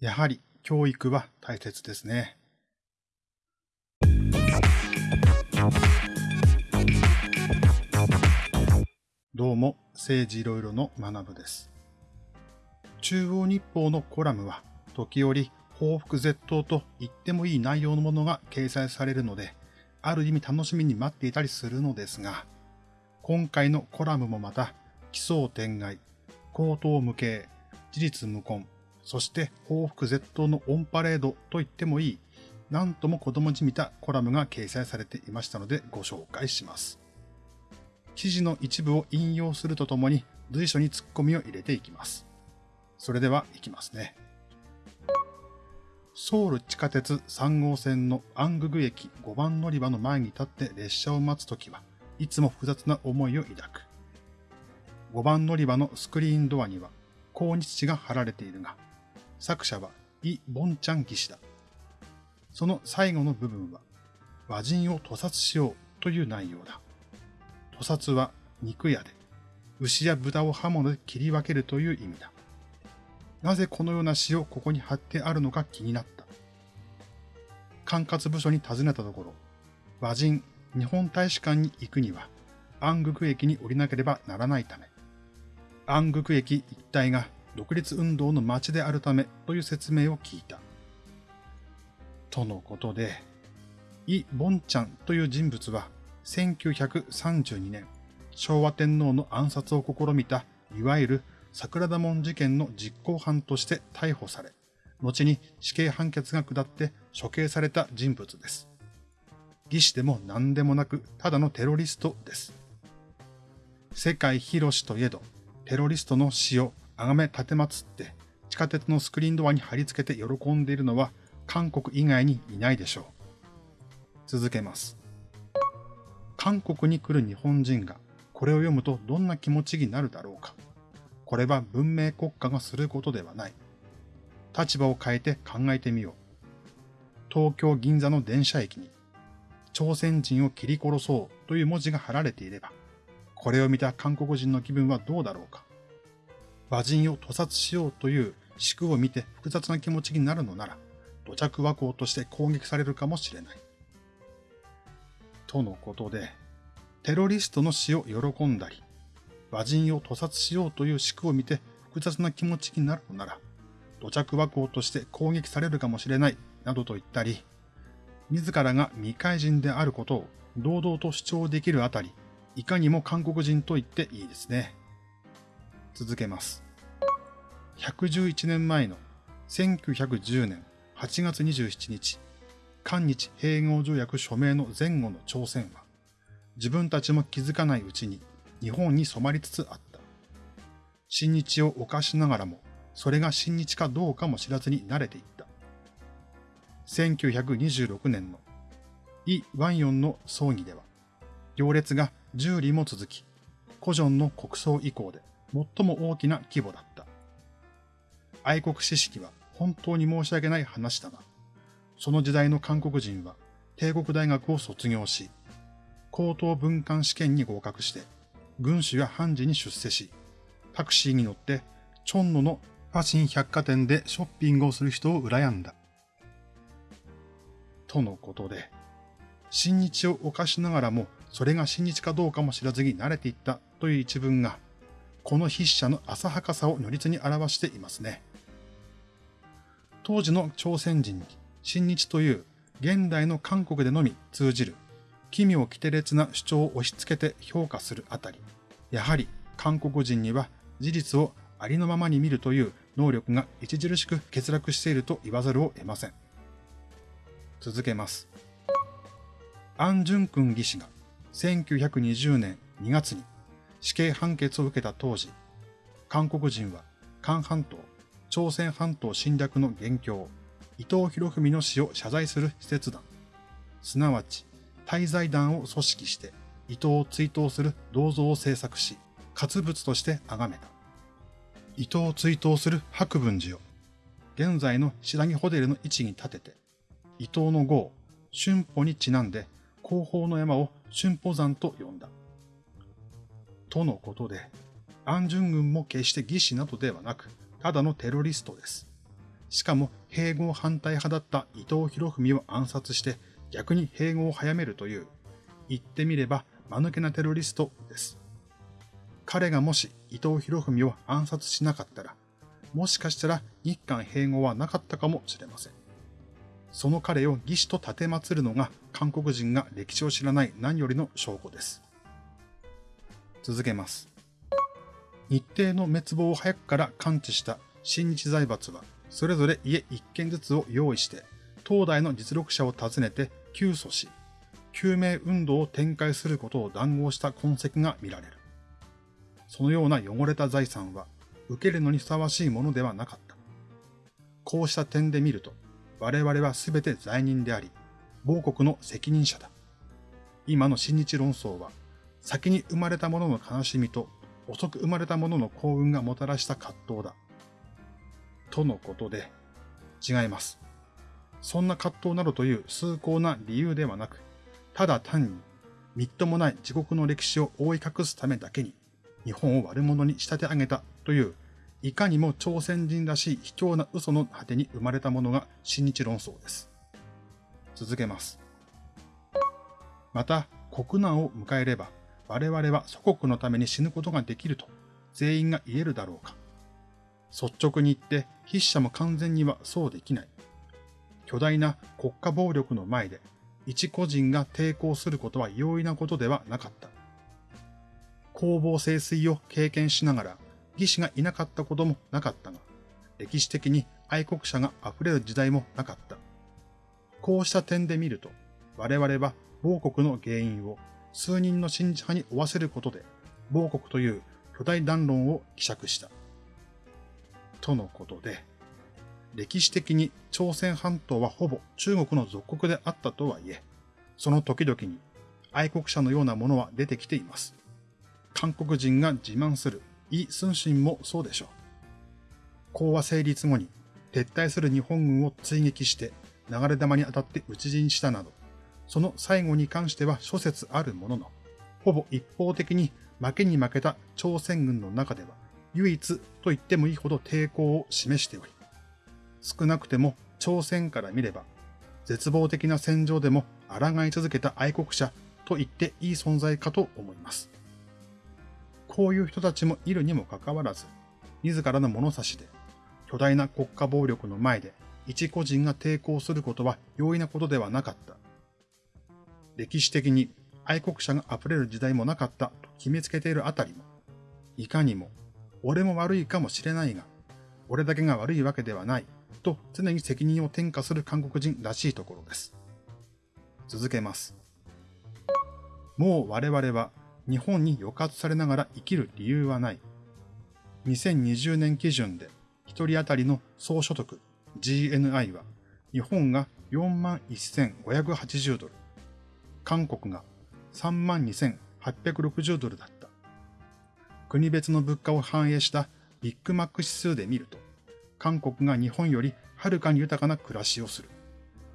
やはり教育は大切ですね。どうも、政治いろいろの学部です。中央日報のコラムは、時折報復絶倒と言ってもいい内容のものが掲載されるので、ある意味楽しみに待っていたりするのですが、今回のコラムもまた、奇想天外、口頭無形、事実無根、そして報復絶倒のオンパレードと言ってもいい、なんとも子供じみたコラムが掲載されていましたのでご紹介します。記事の一部を引用するとともに随所に突っ込みを入れていきます。それでは行きますね。ソウル地下鉄3号線のアンググ駅5番乗り場の前に立って列車を待つときはいつも複雑な思いを抱く。5番乗り場のスクリーンドアには抗日地が貼られているが、作者はイ・ボンチャン騎士だ。その最後の部分は、和人を屠殺しようという内容だ。屠殺は肉屋で、牛や豚を刃物で切り分けるという意味だ。なぜこのような詩をここに貼ってあるのか気になった。管轄部署に尋ねたところ、和人、日本大使館に行くには、安グ駅に降りなければならないため、安グ駅一帯が独立運動の街であるためという説明を聞いた。とのことで、イ・ボンチャンという人物は1932年、昭和天皇の暗殺を試みた、いわゆる桜田門事件の実行犯として逮捕され、後に死刑判決が下って処刑された人物です。義士でも何でもなく、ただのテロリストです。世界広しといえど、テロリストの死を崇め立てまつって地下鉄のスクリーンドアに貼り付けて喜んでいるのは韓国以外にいないでしょう。続けます。韓国に来る日本人がこれを読むとどんな気持ちになるだろうか。これは文明国家がすることではない。立場を変えて考えてみよう。東京銀座の電車駅に朝鮮人を切り殺そうという文字が貼られていれば、これを見た韓国人の気分はどうだろうか。馬人を屠殺しようという仕組を見て複雑な気持ちになるのなら、土着和光として攻撃されるかもしれない。とのことで、テロリストの死を喜んだり、馬人を屠殺しようという仕組を見て複雑な気持ちになるのなら、土着和光として攻撃されるかもしれない、などと言ったり、自らが未開人であることを堂々と主張できるあたり、いかにも韓国人と言っていいですね。続けます。111年前の1910年8月27日、韓日併合条約署名の前後の朝鮮は、自分たちも気づかないうちに日本に染まりつつあった。新日を犯しながらも、それが新日かどうかも知らずに慣れていった。1926年のイ・ワンヨンの葬儀では、行列が10里も続き、古城の国葬以降で最も大きな規模だった。愛国知識は本当に申し訳ない話だが、その時代の韓国人は帝国大学を卒業し、高等文官試験に合格して、軍主や判事に出世し、タクシーに乗って、チョンノのファシン百貨店でショッピングをする人を羨んだ。とのことで、新日を犯しながらも、それが新日かどうかも知らずに慣れていったという一文が、この筆者の浅はかさを如実に表していますね。当時の朝鮮人に新日という現代の韓国でのみ通じる奇妙奇烈な主張を押し付けて評価するあたり、やはり韓国人には事実をありのままに見るという能力が著しく欠落していると言わざるを得ません。続けます。アン・ジュン君義士が1920年2月に死刑判決を受けた当時、韓国人は韓半島、朝鮮半島侵略の元凶、伊藤博文の死を謝罪する施設団、すなわち滞在団を組織して伊藤を追悼する銅像を制作し、活物として崇めた。伊藤を追悼する白文寺を、現在の白木ホテルの位置に立てて、伊藤の号、春歩にちなんで、後方の山を春歩山と呼んだ。とのことで、アンジュン軍も決して義士などではなく、ただのテロリストです。しかも併合反対派だった伊藤博文を暗殺して逆に併合を早めるという、言ってみれば間抜けなテロリストです。彼がもし伊藤博文を暗殺しなかったら、もしかしたら日韓併合はなかったかもしれません。その彼を義士と立てまつるのが韓国人が歴史を知らない何よりの証拠です。続けます。日程の滅亡を早くから感知した新日財閥は、それぞれ家一軒ずつを用意して、東大の実力者を訪ねて救訴し、救命運動を展開することを談合した痕跡が見られる。そのような汚れた財産は、受けるのにふさわしいものではなかった。こうした点で見ると、我々は全て罪人であり、某国の責任者だ。今の新日論争は、先に生まれた者の悲しみと、遅く生まれた者の幸運がもたらした葛藤だ。とのことで、違います。そんな葛藤などという崇高な理由ではなく、ただ単に、みっともない自国の歴史を覆い隠すためだけに、日本を悪者に仕立て上げたといういかにも朝鮮人らしい卑怯な嘘の果てに生まれたものが新日論争です。続けます。また、国難を迎えれば、我々は祖国のために死ぬことができると全員が言えるだろうか。率直に言って筆者も完全にはそうできない。巨大な国家暴力の前で一個人が抵抗することは容易なことではなかった。攻防清水を経験しながら義士がいなかったこともなかったが、歴史的に愛国者が溢れる時代もなかった。こうした点で見ると、我々は亡国の原因を数人の信者派に負わせることで、亡国という巨大弾論を希釈した。とのことで、歴史的に朝鮮半島はほぼ中国の属国であったとはいえ、その時々に愛国者のようなものは出てきています。韓国人が自慢するイ・スンシンもそうでしょう。講和成立後に撤退する日本軍を追撃して流れ弾に当たって討ち死にしたなど、その最後に関しては諸説あるものの、ほぼ一方的に負けに負けた朝鮮軍の中では唯一と言ってもいいほど抵抗を示しており、少なくても朝鮮から見れば、絶望的な戦場でも抗い続けた愛国者と言っていい存在かと思います。こういう人たちもいるにもかかわらず、自らの物差しで、巨大な国家暴力の前で一個人が抵抗することは容易なことではなかった。歴史的に愛国者が溢れる時代もなかったと決めつけているあたりも、いかにも、俺も悪いかもしれないが、俺だけが悪いわけではない、と常に責任を転嫁する韓国人らしいところです。続けます。もう我々は日本に抑圧されながら生きる理由はない。2020年基準で1人当たりの総所得 GNI は日本が41,580ドル、韓国が32,860ドルだった。国別の物価を反映したビッグマック指数で見ると、韓国が日本よりはるかに豊かな暮らしをする。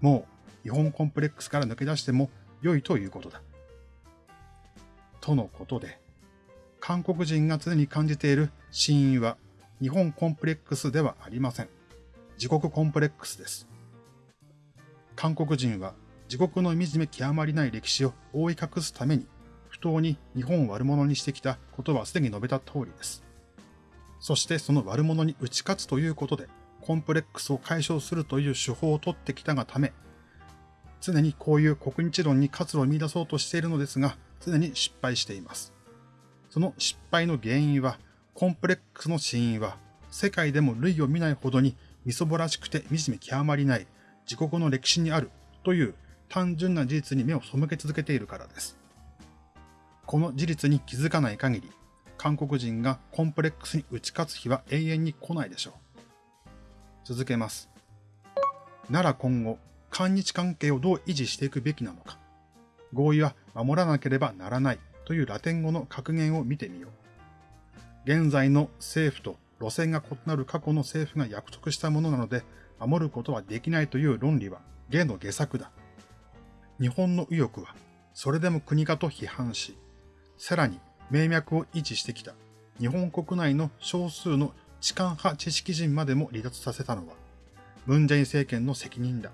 もう日本コンプレックスから抜け出しても良いということだ。とのことで、韓国人が常に感じている死因は日本コンプレックスではありません。自国コンプレックスです。韓国人は自国の惨め極まりない歴史を覆い隠すために不当に日本を悪者にしてきたことはすでに述べた通りです。そしてその悪者に打ち勝つということでコンプレックスを解消するという手法を取ってきたがため、常にこういう国日論に活路を見出そうとしているのですが、常に失敗しています。その失敗の原因は、コンプレックスの死因は、世界でも類を見ないほどにみそぼらしくて惨め極まりない自国の歴史にあるという単純な事実に目を背け続けているからです。この事実に気づかない限り、韓国人がコンプレックスに打ち勝つ日は永遠に来ないでしょう。続けます。なら今後、韓日関係をどう維持していくべきなのか。合意は守らなければならないというラテン語の格言を見てみよう。現在の政府と路線が異なる過去の政府が約束したものなので守ることはできないという論理は芸の下作だ。日本の右翼はそれでも国かと批判し、さらに名脈を維持してきた日本国内の少数の痴漢派知識人までも離脱させたのは、ムンジェイン政権の責任だ。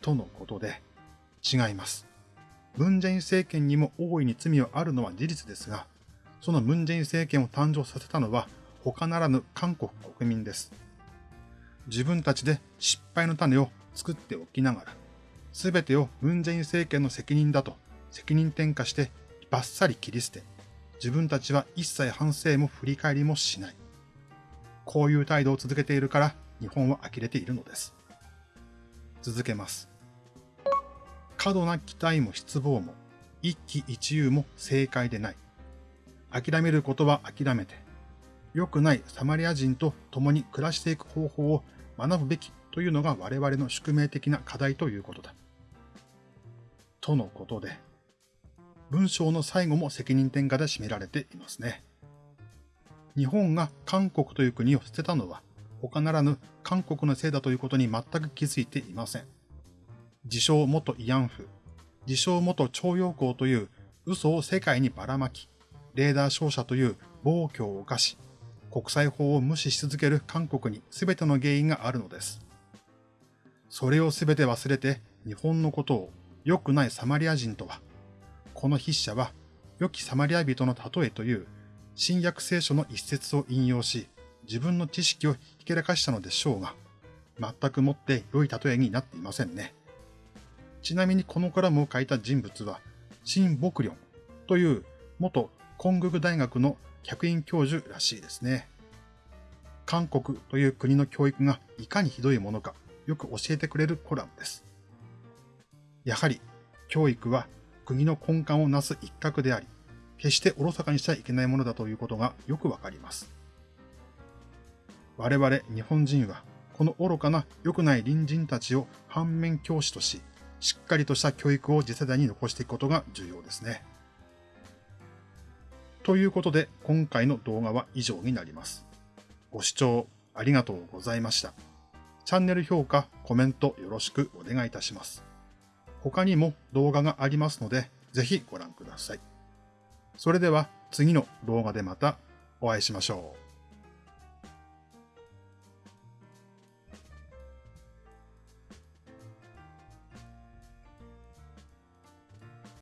とのことで、違います。ムンジェイン政権にも大いに罪はあるのは事実ですが、そのムンジェイン政権を誕生させたのは他ならぬ韓国国民です。自分たちで失敗の種を作っておきながら、すべてをムンジェイン政権の責任だと責任転嫁してバッサリ切り捨て、自分たちは一切反省も振り返りもしない。こういう態度を続けているから日本は呆れているのです。続けます。過度な期待も失望も一喜一憂も正解でない。諦めることは諦めて、良くないサマリア人と共に暮らしていく方法を学ぶべきというのが我々の宿命的な課題ということだ。とのことで、文章の最後も責任転嫁で占められていますね。日本が韓国という国を捨てたのは他ならぬ韓国のせいだということに全く気づいていません。自称元慰安婦、自称元徴用工という嘘を世界にばらまき、レーダー照射という暴挙を犯し、国際法を無視し続ける韓国に全ての原因があるのです。それを全て忘れて日本のことを良くないサマリア人とは、この筆者は良きサマリア人の例えという新約聖書の一節を引用し、自分の知識をひけらかしたのでしょうが、全くもって良い例えになっていませんね。ちなみにこのコラムを書いた人物は、シン・ボクリョンという元コンググ大学の客員教授らしいですね。韓国という国の教育がいかにひどいものかよく教えてくれるコラムです。やはり教育は国の根幹をなす一角であり、決しておろそかにしちゃいけないものだということがよくわかります。我々日本人はこの愚かな良くない隣人たちを反面教師とし、しっかりとした教育を次世代に残していくことが重要ですね。ということで今回の動画は以上になります。ご視聴ありがとうございました。チャンネル評価、コメントよろしくお願いいたします。他にも動画がありますので、ぜひご覧ください。それでは次の動画でまたお会いしましょう。